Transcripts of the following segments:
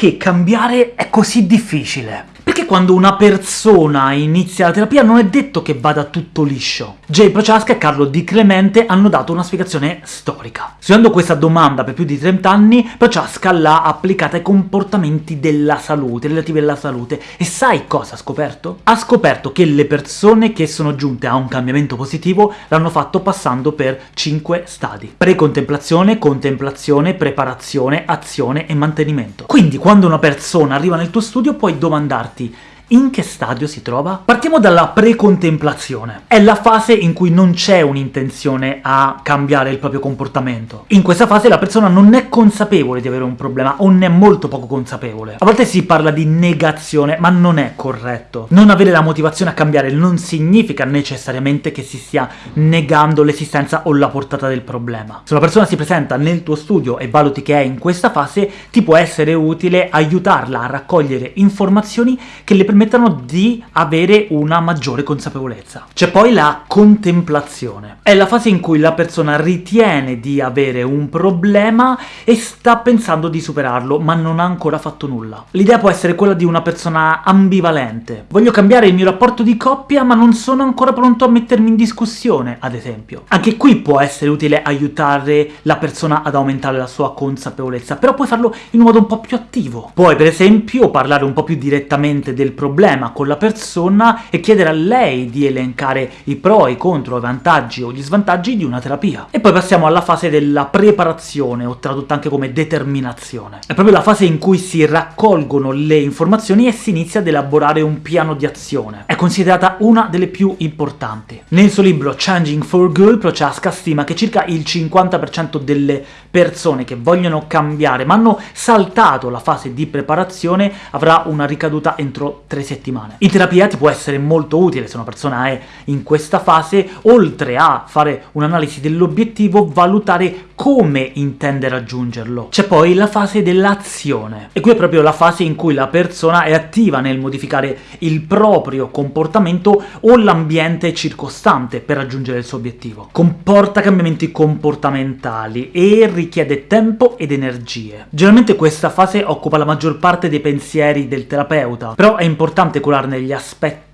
perché cambiare è così difficile? Quando una persona inizia la terapia non è detto che vada tutto liscio? Jay Prochaska e Carlo Di Clemente hanno dato una spiegazione storica. Studiando questa domanda per più di 30 anni, Prochaska l'ha applicata ai comportamenti della salute, relativi alla salute, e sai cosa ha scoperto? Ha scoperto che le persone che sono giunte a un cambiamento positivo l'hanno fatto passando per 5 stadi. Precontemplazione, contemplazione, preparazione, azione e mantenimento. Quindi quando una persona arriva nel tuo studio puoi domandarti in che stadio si trova? Partiamo dalla precontemplazione. È la fase in cui non c'è un'intenzione a cambiare il proprio comportamento. In questa fase la persona non è consapevole di avere un problema, o ne è molto poco consapevole. A volte si parla di negazione, ma non è corretto. Non avere la motivazione a cambiare non significa necessariamente che si stia negando l'esistenza o la portata del problema. Se una persona si presenta nel tuo studio e valuti che è in questa fase, ti può essere utile aiutarla a raccogliere informazioni che le permettono permettano di avere una maggiore consapevolezza. C'è poi la contemplazione. È la fase in cui la persona ritiene di avere un problema e sta pensando di superarlo, ma non ha ancora fatto nulla. L'idea può essere quella di una persona ambivalente. Voglio cambiare il mio rapporto di coppia, ma non sono ancora pronto a mettermi in discussione, ad esempio. Anche qui può essere utile aiutare la persona ad aumentare la sua consapevolezza, però puoi farlo in un modo un po' più attivo. Puoi, per esempio, parlare un po' più direttamente del problema problema con la persona e chiedere a lei di elencare i pro, i contro, i vantaggi o gli svantaggi di una terapia. E poi passiamo alla fase della preparazione, o tradotta anche come determinazione. È proprio la fase in cui si raccolgono le informazioni e si inizia ad elaborare un piano di azione. È considerata una delle più importanti. Nel suo libro Changing for Good, Prochaska stima che circa il 50% delle persone che vogliono cambiare ma hanno saltato la fase di preparazione avrà una ricaduta entro 3 settimane. In terapia ti può essere molto utile se una persona è in questa fase, oltre a fare un'analisi dell'obiettivo, valutare come intende raggiungerlo. C'è poi la fase dell'azione, e qui è proprio la fase in cui la persona è attiva nel modificare il proprio comportamento o l'ambiente circostante per raggiungere il suo obiettivo. Comporta cambiamenti comportamentali e richiede tempo ed energie. Generalmente questa fase occupa la maggior parte dei pensieri del terapeuta, però è importante curarne gli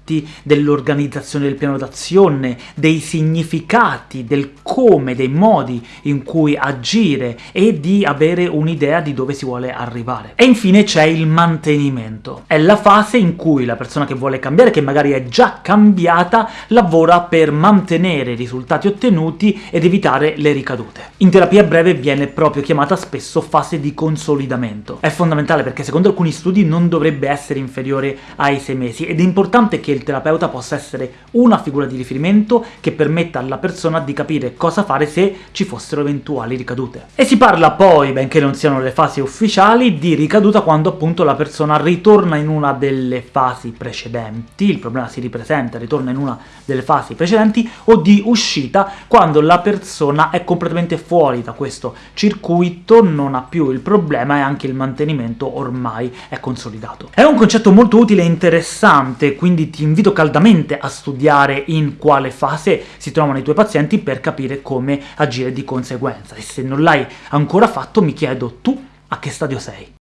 aspetti dell'organizzazione del piano d'azione, dei significati, del come, dei modi in cui agire e di avere un'idea di dove si vuole arrivare. E infine c'è il mantenimento. È la fase in cui la persona che vuole cambiare, che magari è già cambiata, lavora per mantenere i risultati ottenuti ed evitare le ricadute. In terapia breve viene proprio chiamata spesso fase di consolidamento. È fondamentale perché secondo alcuni studi non dovrebbe essere inferiore ai 6 mesi, ed è importante che il terapeuta possa essere una figura di riferimento che permetta alla persona di capire cosa fare se ci fossero eventuali ricadute. E si parla poi, benché non siano le fasi ufficiali, di ricaduta quando appunto la persona ritorna in una delle fasi precedenti, il problema si ripresenta, ritorna in una delle fasi precedenti, o di uscita quando la persona è completamente fuori da questo circuito, non ha più il problema e anche il mantenimento ormai è consolidato. È un concetto molto utile e interessante, quindi ti invito caldamente a studiare in quale fase si trovano i tuoi pazienti per capire come agire di conseguenza, e se non l'hai ancora fatto mi chiedo tu a che stadio sei.